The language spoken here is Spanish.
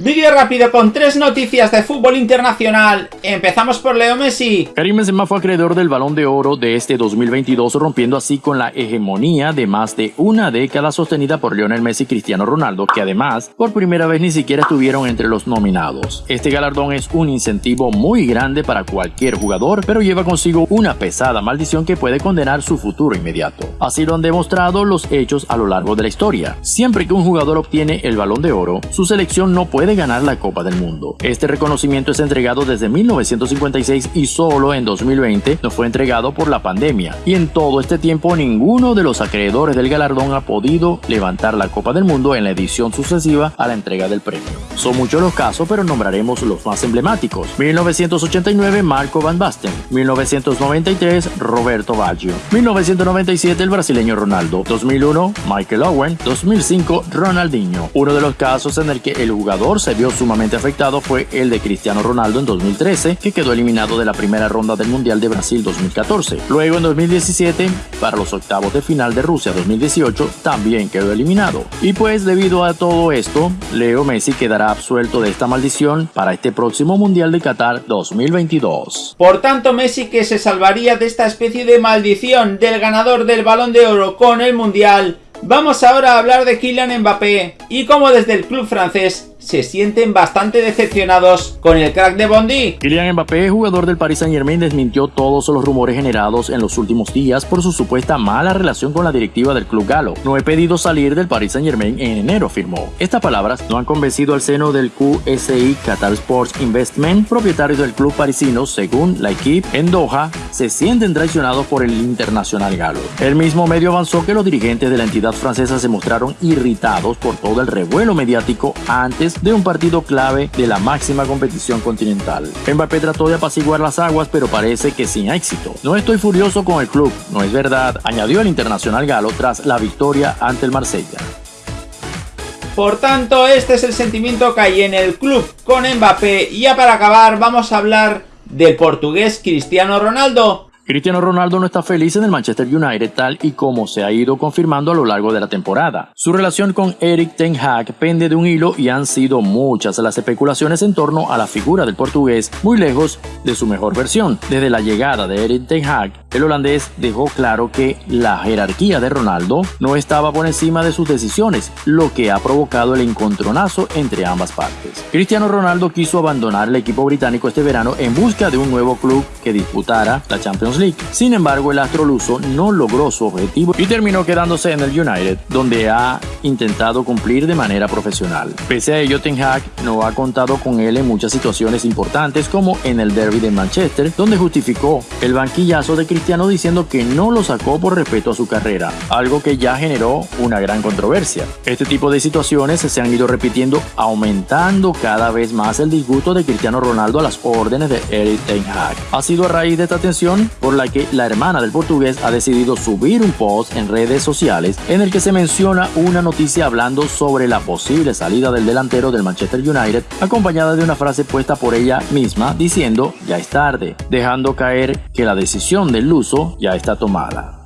Vídeo rápido con tres noticias de fútbol internacional. Empezamos por Leo Messi. Karim Benzema fue acreedor del Balón de Oro de este 2022, rompiendo así con la hegemonía de más de una década sostenida por Lionel Messi y Cristiano Ronaldo, que además por primera vez ni siquiera estuvieron entre los nominados. Este galardón es un incentivo muy grande para cualquier jugador, pero lleva consigo una pesada maldición que puede condenar su futuro inmediato. Así lo han demostrado los hechos a lo largo de la historia. Siempre que un jugador obtiene el Balón de Oro, su selección no puede ganar la Copa del Mundo. Este reconocimiento es entregado desde 1956 y solo en 2020 no fue entregado por la pandemia. Y en todo este tiempo ninguno de los acreedores del galardón ha podido levantar la Copa del Mundo en la edición sucesiva a la entrega del premio. Son muchos los casos, pero nombraremos los más emblemáticos. 1989 Marco Van Basten, 1993 Roberto Baggio, 1997 el brasileño Ronaldo, 2001 Michael Owen, 2005 Ronaldinho. Uno de los casos en el que el jugador se vio sumamente afectado fue el de Cristiano Ronaldo en 2013, que quedó eliminado de la primera ronda del Mundial de Brasil 2014. Luego en 2017, para los octavos de final de Rusia 2018, también quedó eliminado. Y pues debido a todo esto, Leo Messi quedará absuelto de esta maldición para este próximo Mundial de Qatar 2022. Por tanto, Messi que se salvaría de esta especie de maldición del ganador del Balón de Oro con el Mundial, Vamos ahora a hablar de Kylian Mbappé y cómo desde el club francés se sienten bastante decepcionados con el crack de Bondi. Kylian Mbappé, jugador del Paris Saint Germain, desmintió todos los rumores generados en los últimos días por su supuesta mala relación con la directiva del club galo. No he pedido salir del Paris Saint Germain en enero, afirmó. Estas palabras no han convencido al seno del QSI Qatar Sports Investment, propietario del club parisino, según la equipe en Doha, se sienten traicionados por el internacional galo. El mismo medio avanzó que los dirigentes de la entidad francesa se mostraron irritados por todo el revuelo mediático antes de un partido clave de la máxima competición continental. Mbappé trató de apaciguar las aguas, pero parece que sin éxito. No estoy furioso con el club, no es verdad, añadió el internacional galo tras la victoria ante el Marsella. Por tanto, este es el sentimiento que hay en el club con Mbappé. Y ya para acabar, vamos a hablar del portugués Cristiano Ronaldo, Cristiano Ronaldo no está feliz en el Manchester United tal y como se ha ido confirmando a lo largo de la temporada. Su relación con Eric Ten Hag pende de un hilo y han sido muchas las especulaciones en torno a la figura del portugués, muy lejos de su mejor versión. Desde la llegada de Eric Ten Hag, el holandés dejó claro que la jerarquía de Ronaldo no estaba por encima de sus decisiones, lo que ha provocado el encontronazo entre ambas partes. Cristiano Ronaldo quiso abandonar el equipo británico este verano en busca de un nuevo club que disputara la Champions sin embargo, el astro luso no logró su objetivo y terminó quedándose en el United, donde ha intentado cumplir de manera profesional. Pese a ello, Ten Hag no ha contado con él en muchas situaciones importantes como en el derby de Manchester, donde justificó el banquillazo de Cristiano diciendo que no lo sacó por respeto a su carrera, algo que ya generó una gran controversia. Este tipo de situaciones se han ido repitiendo, aumentando cada vez más el disgusto de Cristiano Ronaldo a las órdenes de Eric Ten Hag. Ha sido a raíz de esta tensión por la que la hermana del portugués ha decidido subir un post en redes sociales en el que se menciona una noticia hablando sobre la posible salida del delantero del Manchester United, acompañada de una frase puesta por ella misma diciendo ya es tarde, dejando caer que la decisión del luso ya está tomada.